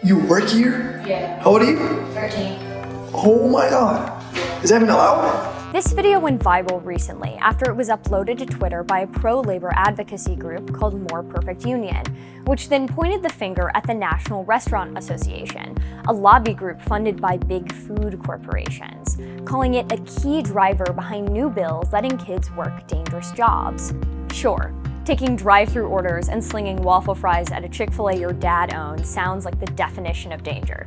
You work here? Yeah. How old are you? 13. Oh my god. Is that even allowed? This video went viral recently after it was uploaded to Twitter by a pro-labor advocacy group called More Perfect Union, which then pointed the finger at the National Restaurant Association, a lobby group funded by big food corporations, calling it a key driver behind new bills letting kids work dangerous jobs. Sure, taking drive-through orders and slinging waffle fries at a Chick-fil-A your dad owns sounds like the definition of danger.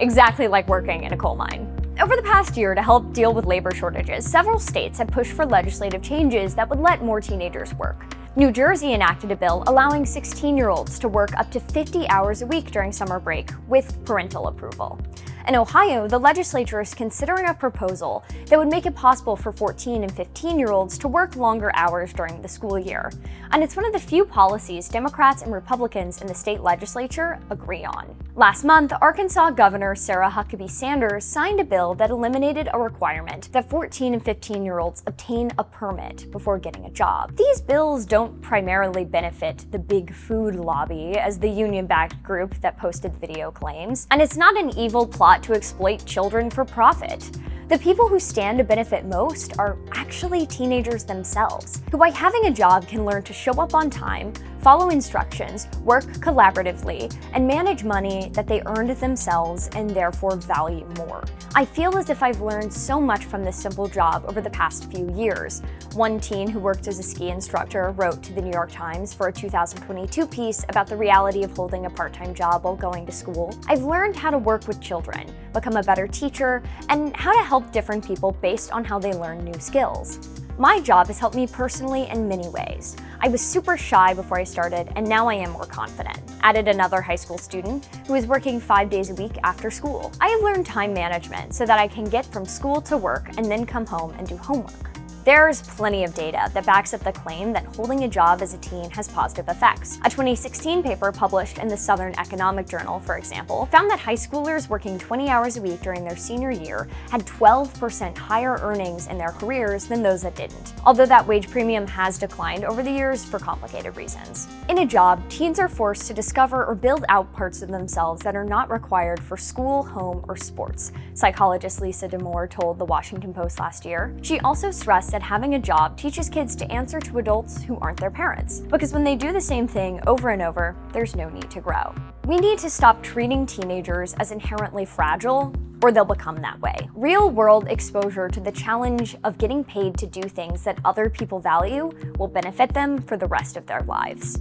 Exactly like working in a coal mine. Over the past year, to help deal with labor shortages, several states have pushed for legislative changes that would let more teenagers work. New Jersey enacted a bill allowing 16-year-olds to work up to 50 hours a week during summer break with parental approval. In Ohio, the legislature is considering a proposal that would make it possible for 14 and 15-year-olds to work longer hours during the school year. And it's one of the few policies Democrats and Republicans in the state legislature agree on. Last month, Arkansas Governor Sarah Huckabee Sanders signed a bill that eliminated a requirement that 14 and 15-year-olds obtain a permit before getting a job. These bills don't primarily benefit the big food lobby, as the union-backed group that posted the video claims, and it's not an evil plot to exploit children for profit. The people who stand to benefit most are actually teenagers themselves, who by having a job can learn to show up on time, follow instructions, work collaboratively, and manage money that they earned themselves and therefore value more. I feel as if I've learned so much from this simple job over the past few years. One teen who worked as a ski instructor wrote to the New York Times for a 2022 piece about the reality of holding a part-time job while going to school. I've learned how to work with children, become a better teacher, and how to help different people based on how they learn new skills. My job has helped me personally in many ways. I was super shy before I started, and now I am more confident. Added another high school student who is working five days a week after school. I have learned time management so that I can get from school to work and then come home and do homework. There's plenty of data that backs up the claim that holding a job as a teen has positive effects. A 2016 paper published in the Southern Economic Journal, for example, found that high schoolers working 20 hours a week during their senior year had 12% higher earnings in their careers than those that didn't, although that wage premium has declined over the years for complicated reasons. In a job, teens are forced to discover or build out parts of themselves that are not required for school, home, or sports, psychologist Lisa Damour told the Washington Post last year. She also stressed that that having a job teaches kids to answer to adults who aren't their parents. Because when they do the same thing over and over, there's no need to grow. We need to stop treating teenagers as inherently fragile or they'll become that way. Real-world exposure to the challenge of getting paid to do things that other people value will benefit them for the rest of their lives.